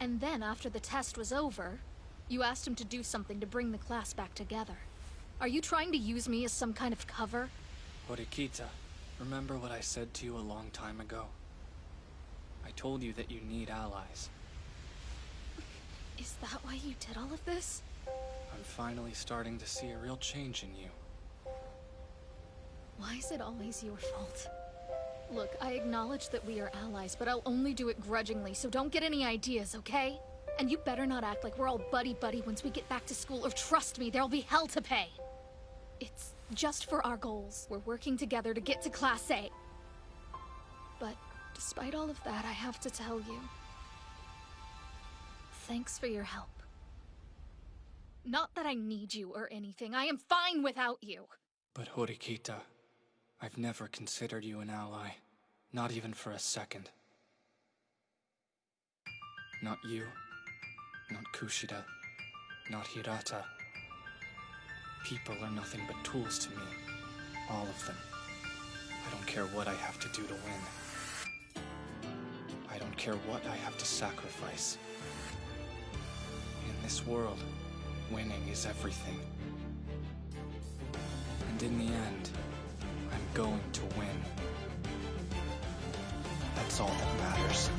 And then, after the test was over, you asked him to do something to bring the class back together. Are you trying to use me as some kind of cover? Horikita, remember what I said to you a long time ago? I told you that you need allies. Is that why you did all of this? I'm finally starting to see a real change in you. Why is it always your fault? Look, I acknowledge that we are allies, but I'll only do it grudgingly, so don't get any ideas, okay? And you better not act like we're all buddy-buddy once we get back to school, or trust me, there'll be hell to pay. It's just for our goals. We're working together to get to Class A. But despite all of that, I have to tell you. Thanks for your help. Not that I need you or anything. I am fine without you. But Horikita, I've never considered you an ally. Not even for a second. Not you. Not Kushida. Not Hirata. People are nothing but tools to me. All of them. I don't care what I have to do to win. I don't care what I have to sacrifice. In this world, winning is everything. And in the end, going to win. That's all that matters.